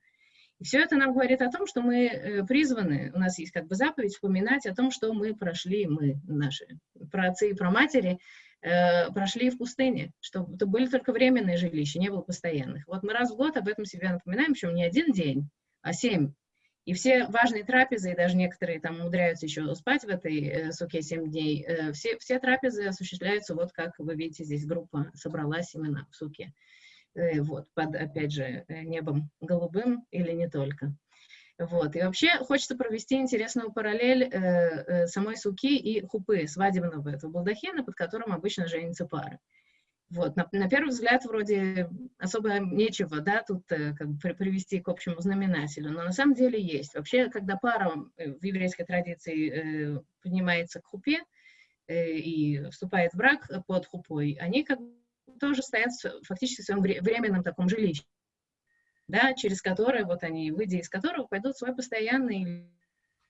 И все это нам говорит о том, что мы призваны, у нас есть как бы заповедь вспоминать о том, что мы прошли, мы, наши праотцы и праматери, э, прошли в пустыне, что это были только временные жилища, не было постоянных. Вот мы раз в год об этом себе напоминаем, причем не один день, а семь. И все важные трапезы, и даже некоторые там умудряются еще спать в этой э, суке семь дней, э, все, все трапезы осуществляются, вот как вы видите, здесь группа собралась именно в суке э, вот, под, опять же, э, небом голубым или не только. Вот. И вообще хочется провести интересную параллель э, э, самой суки и хупы, свадебного этого балдахина, под которым обычно женятся пары. Вот. На, на первый взгляд вроде особо нечего, да, тут э, как бы при- привести к общему знаменателю, но на самом деле есть. Вообще, когда пара э, в еврейской традиции э, поднимается к хупе э, и вступает в брак под хупой, они как бы тоже стоят фактически в своем вре- временном таком жилище, да, через которое, вот они, выйдя из которого, пойдут в свой постоянный,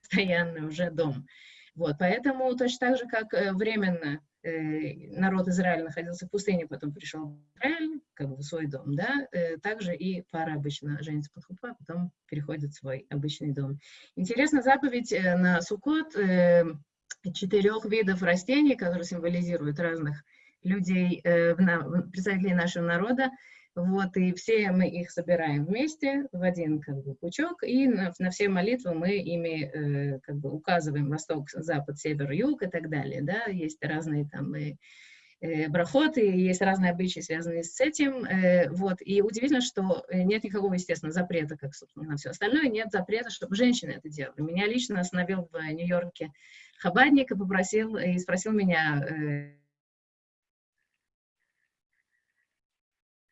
постоянный уже дом. Вот, поэтому точно так же, как э, временно э, народ Израиля находился в пустыне, потом пришел в Израиль, как бы в свой дом, да, э, также и пара обычно женится под хупа, потом переходит в свой обычный дом. Интересна заповедь на Суккот э, четырех видов растений, которые символизируют разных людей, представителей нашего народа. Вот, и все мы их собираем вместе в один как бы, пучок, и на, на все молитвы мы ими э, как бы указываем восток, запад, север, юг и так далее. Да? Есть разные там и, э, брахоты, есть разные обычаи, связанные с этим. э, вот. И удивительно, что э, нет никакого, естественно, запрета, как, собственно, на все остальное, нет запрета, чтобы женщины это делали. Меня лично остановил в Нью-Йорке хабадник и попросил, и спросил меня, э, э,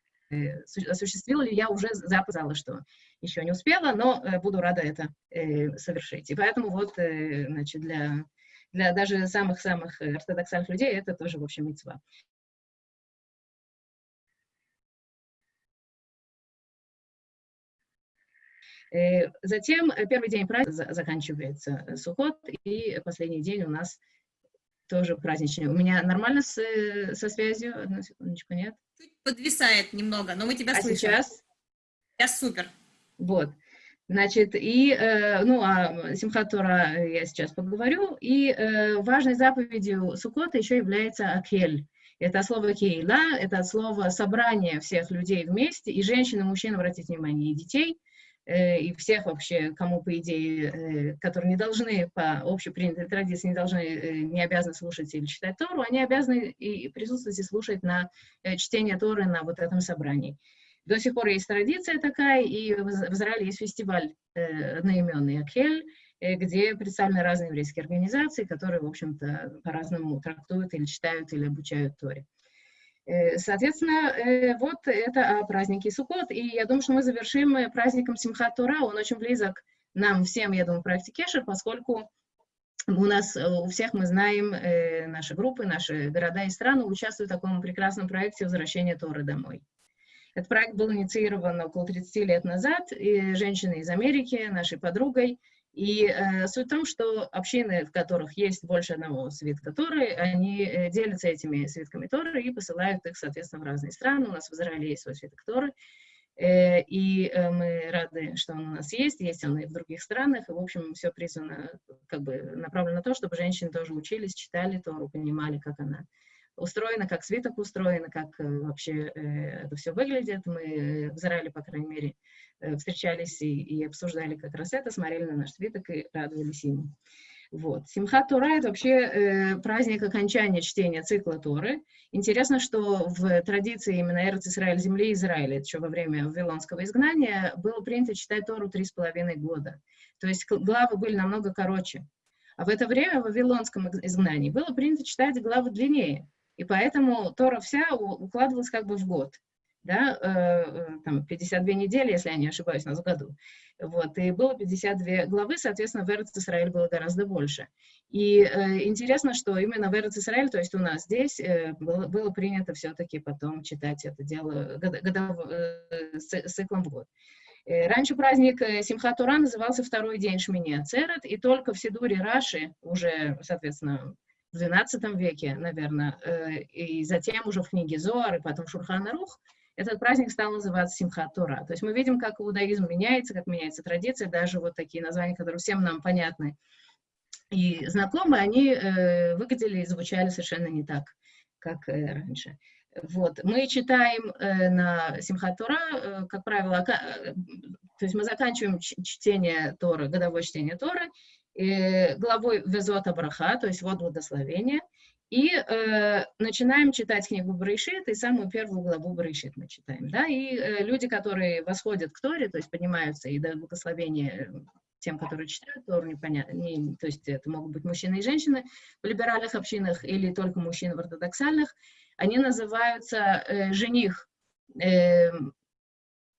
су- осуществила ли я уже записала, что еще не успела, но э, буду рада это э, совершить. И поэтому вот, э, значит, для, для даже самых-самых э, ортодоксальных людей это тоже, в общем, митцва. Э, Затем э, первый день праздника за- заканчивается э, Сухот, и последний день у нас тоже праздничный. У меня нормально с, э, со связью? Одну секундочку, нет? Подвисает немного, но мы тебя А слышим. сейчас? Сейчас супер. Вот. Значит, и, э, ну, о Симхат Тора я сейчас поговорю. И э, важной заповедью Суккота еще является Акель. Это слово кейла, это слово собрание всех людей вместе, и женщин, и мужчин, обратите внимание, и детей, э, и всех вообще, кому, по идее, э, которые не должны, по общепринятой традиции, не должны, э, не обязаны слушать или читать Тору, они обязаны и присутствовать и слушать на э, чтение Торы на вот этом собрании. До сих пор есть традиция такая, и в Из- в Израиле есть фестиваль э, одноименный Акель, э, где представлены разные еврейские организации, которые, в общем-то, по-разному трактуют или читают, или обучают Торе. Э, Соответственно, э, вот это о празднике Суккот, и я думаю, что мы завершим э, праздником Симхат Тора, он очень близок нам всем, я думаю, в проекте Кешер, поскольку у нас, у всех мы знаем, наши группы, наши города и страны участвуют в таком прекрасном проекте возвращения Торы домой. Этот проект был инициирован около 30 лет назад и женщиной из Америки, нашей подругой. И э, суть в том, что общины, в которых есть больше одного свитка Торы, они э, делятся этими свитками Торы и посылают их, соответственно, в разные страны. У нас в Израиле есть свой свиток Торы, э, и э, мы рады, что он у нас есть, есть он и в других странах, и, в общем, все призвано, как бы, направлено на то, чтобы женщины тоже учились, читали Тору, понимали, как она устроена, как свиток устроен, как э, вообще э, это все выглядит. Мы в Израиле, по крайней мере, встречались и, и обсуждали как раз это, смотрели на наш свиток и радовались ему. Вот. Симхат Тора — это вообще э, праздник окончания чтения цикла Торы. Интересно, что в традиции именно Эрц Израиль, земли Израиля, еще во время Вавилонского изгнания, было принято читать Тору три с половиной года. То есть главы были намного короче. А в это время в Вавилонском изгнании было принято читать главы длиннее. И поэтому Тора вся укладывалась как бы в год, да, э, э там 52 недели, если я не ошибаюсь, в году. Вот, и было 52 главы, соответственно, в Эрц Исраиль было гораздо больше. И э, интересно, что именно в Эрц Исраиль, то есть у нас здесь, э, было, было принято все-таки потом читать это дело год, годов, э, с, циклом в год. Э, раньше праздник э, Симхат Тура назывался второй день Шмини Ацерет, и только в Сидуре Раши, уже, соответственно, в XII веке, наверное, э, и затем уже в книге Зоар, и потом Шурхан Рух, этот праздник стал называться Симхат Тора. То есть мы видим, как иудаизм меняется, как меняется традиция, даже вот такие названия, которые всем нам понятны и знакомы, они э, выглядели и звучали совершенно не так, как э, раньше. Вот. Мы читаем э, на Симхат Тора, э, как правило, э, то есть мы заканчиваем чтение Торы, годовое чтение Торы, э, главой Везота Браха, то есть вот благословение, и э, начинаем читать книгу Брейшит, и самую первую главу Брейшит мы читаем. Да? И э, люди, которые восходят к Торе, то есть поднимаются и дают благословение тем, которые читают Тору, непонятно, не, то есть это могут быть мужчины и женщины в либеральных общинах или только мужчины в ортодоксальных, они называются э, жених э,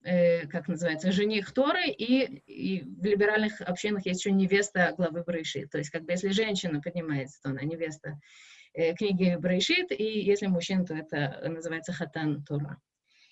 э, как называется, жених Торы, и, и в либеральных общинах есть еще невеста главы Брейшит. То есть, как бы, если женщина поднимается, то она невеста э, книги Брейшит, и если мужчина, то это называется Хатан Тора.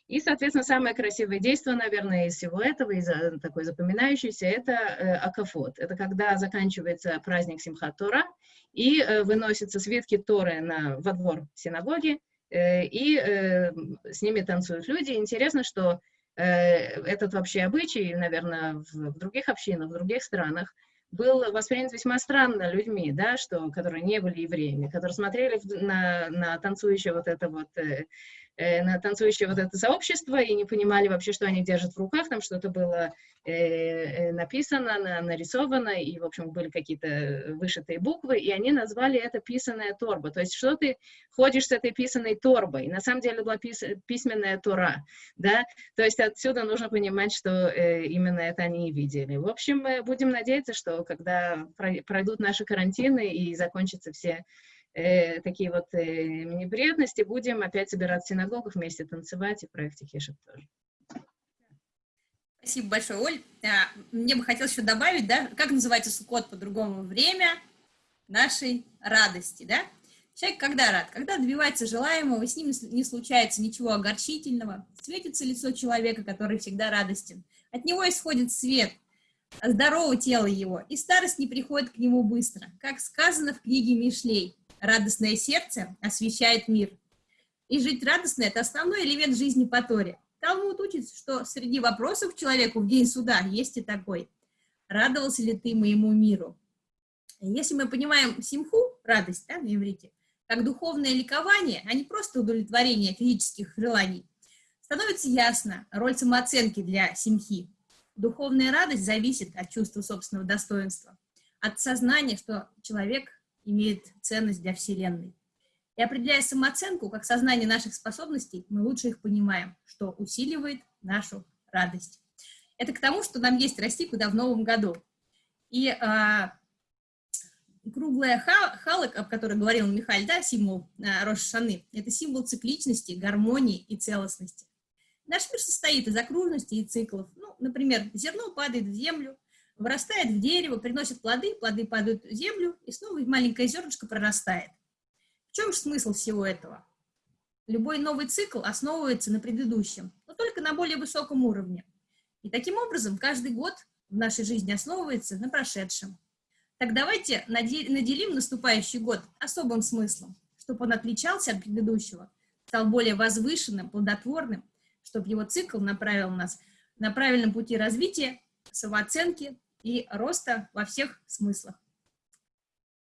И, соответственно, самое красивое действие, наверное, из всего этого, из такой запоминающейся, это э, Акафот. Это когда заканчивается праздник Симхат Тора, и э, выносятся свитки Торы на, во двор синагоги, э, и э, с ними танцуют люди. Интересно, что Э, этот вообще обычай, наверное, в других общинах, в других странах, был воспринят весьма странно людьми, да, что, которые не были евреями, которые смотрели на, на танцующее вот это вот э, на танцующее вот это сообщество и не понимали вообще, что они держат в руках, там что-то было э, э, написано, на, нарисовано, и, в общем, были какие-то вышитые буквы, и они назвали это писаная торба. То есть, что ты ходишь с этой писаной торбой? На самом деле была пис письменная тора, да? То есть, отсюда нужно понимать, что э, именно это они и видели. В общем, мы будем надеяться, что когда пройдут наши карантины и закончатся все э, такие вот э, неприятности, будем опять собираться в синагогах, вместе танцевать, и проекте Хешев тоже. Спасибо большое, Оль. А, мне бы хотелось еще добавить, да, как называется Суккот по-другому? Время нашей радости, да? Человек когда рад? Когда добивается желаемого, с ним не случается ничего огорчительного, светится лицо человека, который всегда радостен. От него исходит свет, здорово тело его, и старость не приходит к нему быстро. Как сказано в книге Мишлей, радостное сердце освещает мир. И жить радостно – это основной элемент жизни по Торе. Талмуд учит, что среди вопросов человеку в день суда есть и такой. Радовался ли ты моему миру? Если мы понимаем симху, радость да, на иврите, как духовное ликование, а не просто удовлетворение физических желаний, становится ясно роль самооценки для симхи. Духовная радость зависит от чувства собственного достоинства, от сознания, что человек имеет ценность для Вселенной. И определяя самооценку как сознание наших способностей, мы лучше их понимаем, что усиливает нашу радость. Это к тому, что нам есть расти куда в новом году. И а, круглая халок, о которой говорил Михаил, да, символ а, Рошашаны, это символ цикличности, гармонии и целостности. Наш мир состоит из окружностей и циклов. Ну, например, зерно падает в землю, вырастает в дерево, приносит плоды, плоды падают в землю, и снова маленькое зернышко прорастает. В чем же смысл всего этого? Любой новый цикл основывается на предыдущем, но только на более высоком уровне. И таким образом каждый год в нашей жизни основывается на прошедшем. Так давайте наделим наступающий год особым смыслом, чтобы он отличался от предыдущего, стал более возвышенным, плодотворным, чтобы его цикл направил нас на правильном пути развития, самооценки и роста во всех смыслах.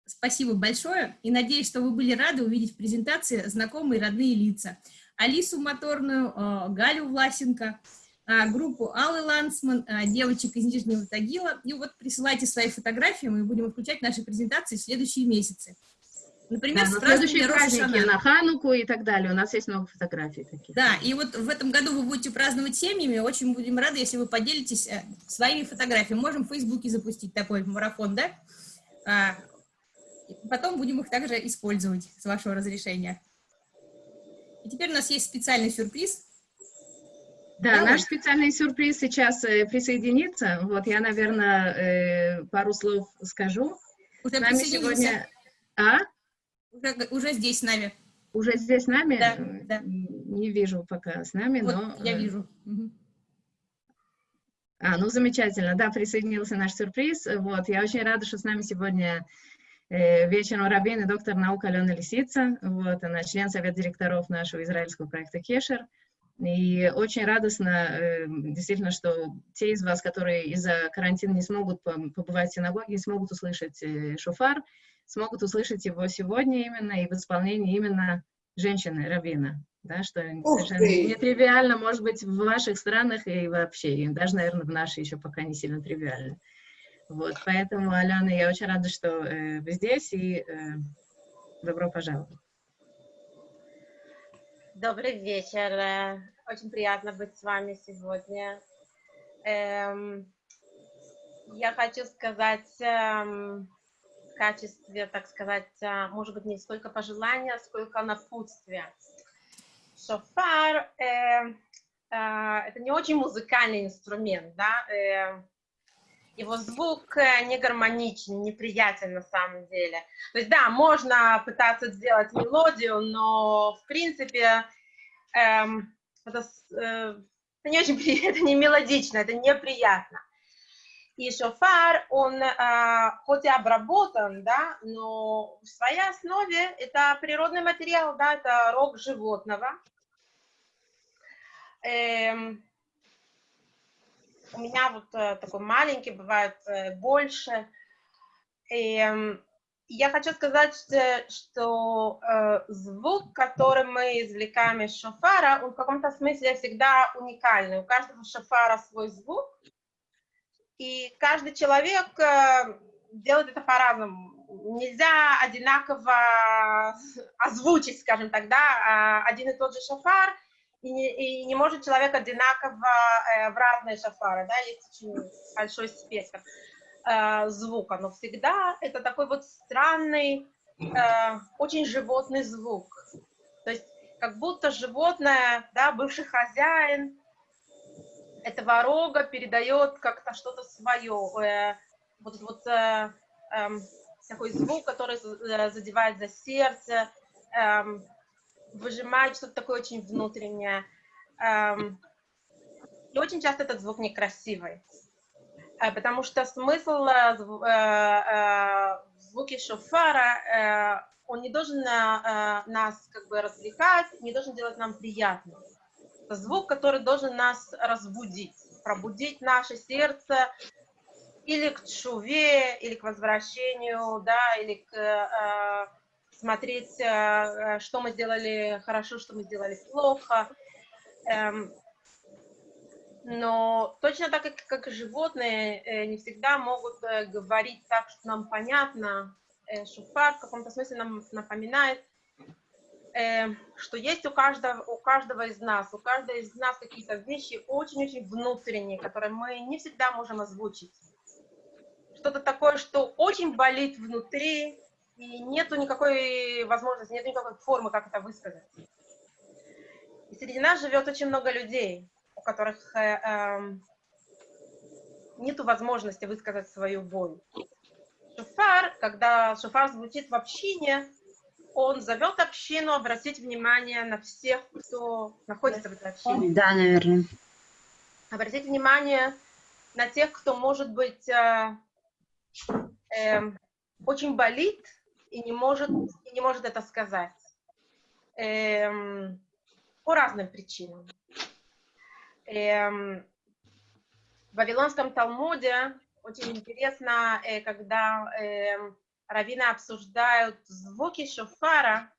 Спасибо большое и надеюсь, что вы были рады увидеть в презентации знакомые родные лица. Алису Моторную, э, Галю Власенко, э, группу Аллы Лансман, э, девочек из Нижнего Тагила. И вот присылайте свои фотографии, мы будем включать наши презентации в следующие месяцы. Например, да, следующие праздники на Хануку и так далее. У нас есть много фотографий таких. Да, и вот в этом году вы будете праздновать семьями. Очень будем рады, если вы поделитесь своими фотографиями. Можем в Фейсбуке запустить такой марафон, да? А, потом будем их также использовать с вашего разрешения. И теперь у нас есть специальный сюрприз. Да, да наш специальный сюрприз сейчас э, присоединится. Вот я, наверное, э, пару слов скажу. Уже с нами сегодня... А? Уже, уже здесь с нами. Уже здесь с нами? Да, да. Не вижу пока с нами, вот но... я вижу. Угу. А, ну замечательно, да, присоединился наш сюрприз. Вот, я очень рада, что с нами сегодня Э, вечером Рабин и доктор наук Алена Лисица. Вот, она член совета директоров нашего израильского проекта Кешер. И очень радостно, э, действительно, что те из вас, которые из-за карантина не смогут побывать в синагоге, не смогут услышать э, шофар, смогут услышать его сегодня именно и в исполнении именно женщины, равина. Да, что совершенно нетривиально, может быть, в ваших странах и вообще, и даже, наверное, в нашей еще пока не сильно тривиально. Вот, поэтому, Алена, я очень рада, что э, вы здесь, и э, добро пожаловать. Добрый вечер. Очень приятно быть с вами сегодня. Эм, я хочу сказать эм, качестве, так сказать, э, может быть, не столько пожелания, сколько напутствия. Шофар э, э, это не очень музыкальный инструмент, да, э, его звук э, не гармоничен, неприятен на самом деле. То есть, да, можно пытаться сделать мелодию, но, в принципе, эм, это, э, это не очень это не мелодично, это неприятно. И шофар, он э, хоть и обработан, да, но в своей основе это природный материал, да, это рог животного. Эм, у меня вот э, такой маленький, бывает э, больше. И э, я хочу сказать, что, что э, звук, который мы извлекаем из шофара, он в каком-то смысле всегда уникальный. У каждого шофара свой звук, и каждый человек э, делает это по-разному. Нельзя одинаково озвучить, скажем так, да, а один и тот же шофар – и не, и не может человек одинаково э, в разные шафары, да, есть очень большой спектр э, звука, но всегда это такой вот странный, э, очень животный звук. То есть как будто животное, да, бывший хозяин этого рога передает как-то что-то свое, э, вот, вот э, э, такой звук, который задевает за сердце, э, выжимает что-то такое очень внутреннее. Эм, и очень часто этот звук некрасивый, э, потому что смысл э, э, звуки шофара, он не должен нас как бы развлекать, не должен делать нам приятно. Это звук, который должен нас разбудить, пробудить наше сердце, или к чуве, или к возвращению, да, или к смотреть, э, э, что мы сделали хорошо, что мы сделали плохо. Эм, но точно так, как, как и животные, э, не всегда могут говорить так, что нам понятно. Шуфар в каком-то смысле нам напоминает, что есть у каждого, у каждого из нас, у каждого из нас какие-то вещи очень-очень внутренние, которые мы не всегда можем озвучить. Что-то такое, что очень болит внутри, и нету никакой возможности, нет никакой формы, как это высказать. И среди нас живет очень много людей, у которых э, э, нету возможности высказать свою боль. Шофар, когда шофар звучит в общине, он зовет общину обратить внимание на всех, кто находится в этой общине. Да, наверное. Обратить внимание на тех, кто, может быть, э, эм, очень болит и не может, и не может это сказать. Эм, по разным причинам. Эм, в Вавилонском Талмуде очень интересно, э, когда эм, раввины обсуждают звуки шофара,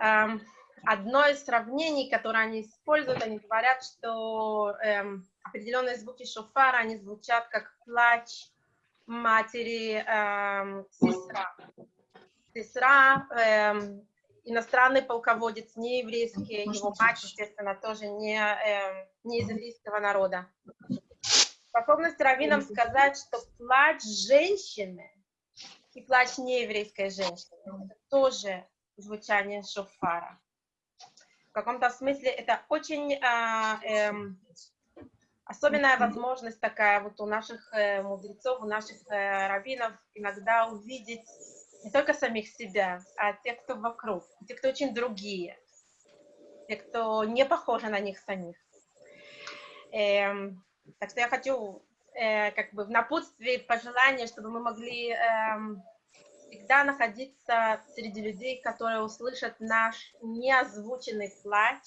эм, одно из сравнений, которое они используют, они говорят, что эм, определенные звуки шофара, они звучат как плач матери эм, сестра. Сестра, эм, иностранный полководец, не еврейский, его мать, естественно, тоже не, эм, не из еврейского народа. Способность раввинам сказать, что плач женщины и плач нееврейской женщины это тоже звучание шофара. В каком-то смысле это очень а, эм, особенная возможность такая вот у наших э, мудрецов, у наших э, раввинов иногда увидеть не только самих себя, а тех, кто вокруг, те, кто очень другие, те, кто не похожи на них самих. Эм, так что я хочу э, как бы в напутствии пожелания, чтобы мы могли эм, всегда находиться среди людей, которые услышат наш неозвученный плач,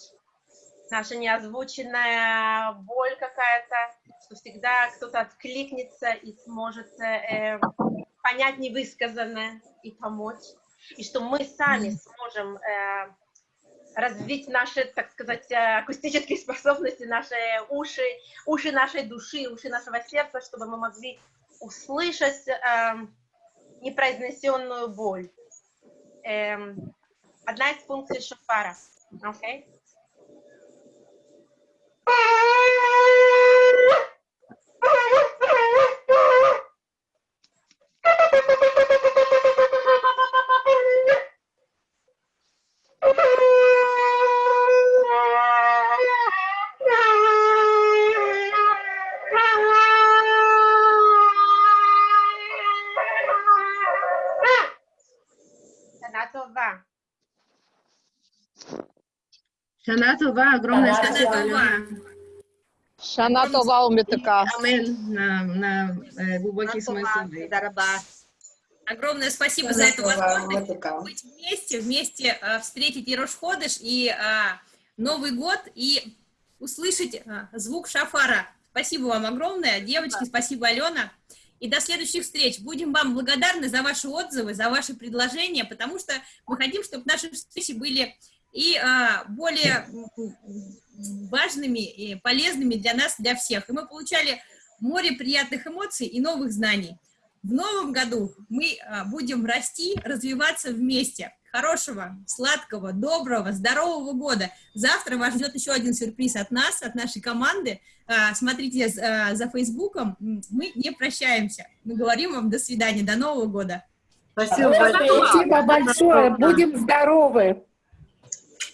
наша неозвученная боль какая-то, что всегда кто-то откликнется и сможет э, понять невысказанное и помочь, и что мы сами сможем э, развить наши, так сказать, э, акустические способности, наши уши, уши нашей души, уши нашего сердца, чтобы мы могли услышать э, непроизнесенную боль. Эм, одна из функций шофара. Okay? Шана Това. Шана Това, огромное Шана спасибо, Това. Алена. Шана Това умитака. Амен на, на э, глубокий смысл. Огромное спасибо за эту возможность быть вместе, вместе э, встретить и Рошходыш, и э, Новый год, и услышать э, звук шафара. Спасибо вам огромное, девочки, спасибо, Алена. И до следующих встреч. Будем вам благодарны за ваши отзывы, за ваши предложения, потому что мы хотим, чтобы наши встречи были и а, более важными и полезными для нас, для всех. И мы получали море приятных эмоций и новых знаний. В новом году мы а, будем расти, развиваться вместе. Хорошего, сладкого, доброго, здорового года. Завтра вас ждет еще один сюрприз от нас, от нашей команды. А, Смотрите а, за Фейсбуком. Мы не прощаемся. Мы говорим вам до свидания, до Нового года. Спасибо Спасибо большое. Будем здоровы.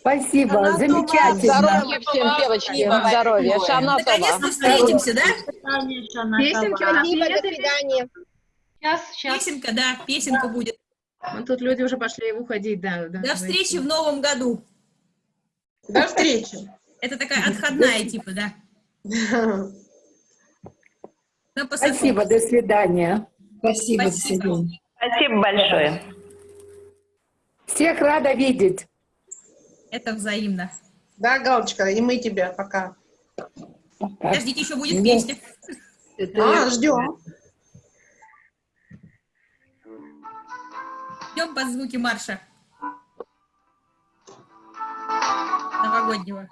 Спасибо. Замечательно. Здоровья всем, девочки. Здоровья. Шана. Наконец-то встретимся, да? Песенки у нас Спасибо, до свидания. Сейчас, сейчас. Песенка, да, песенка будет. Вот тут люди уже пошли уходить, да. да До встречи в новом году. До встречи. Это такая отходная типа, да. Посылку. Спасибо. До свидания. Спасибо. Спасибо большое. Всех рада видеть. Это взаимно. Да, Галочка, и мы тебя пока. Подождите, еще будет песня. А, ждем. Идем под звуки марша. Новогоднего.